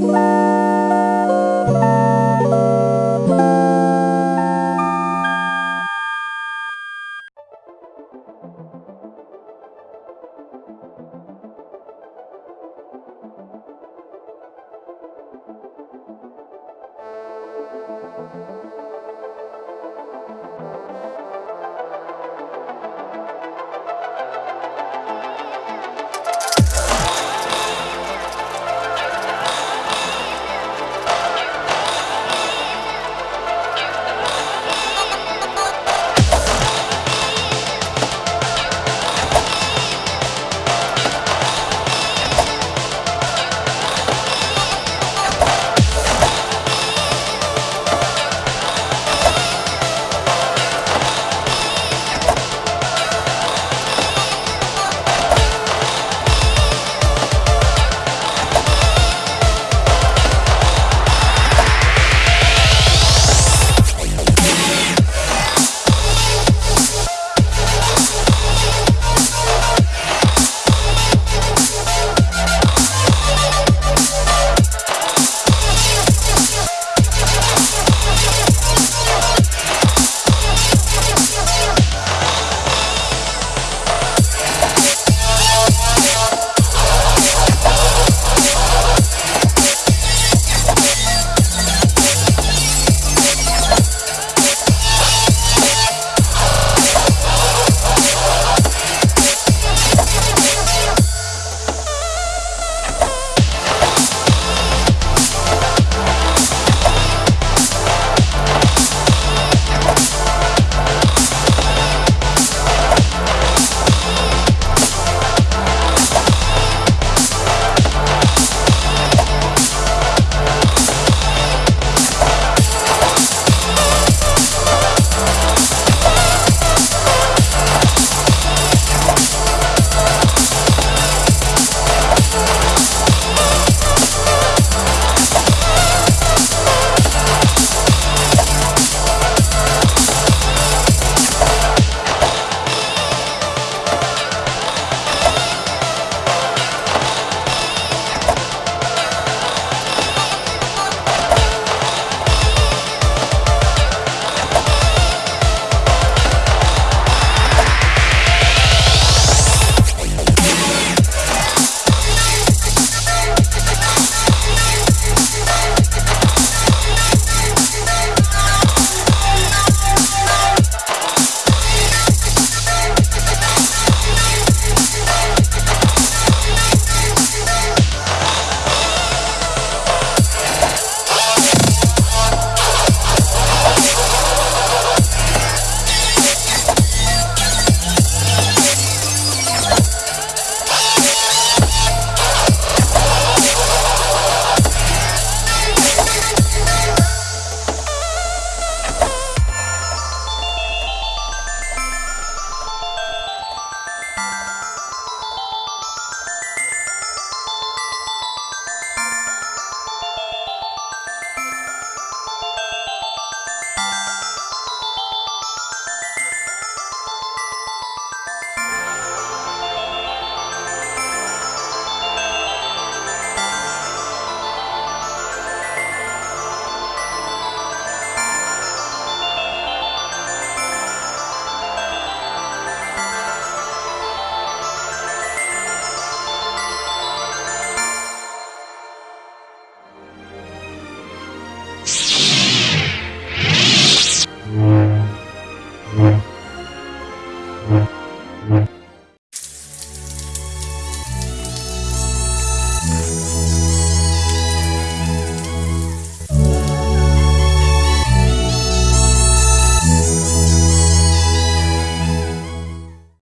Bye.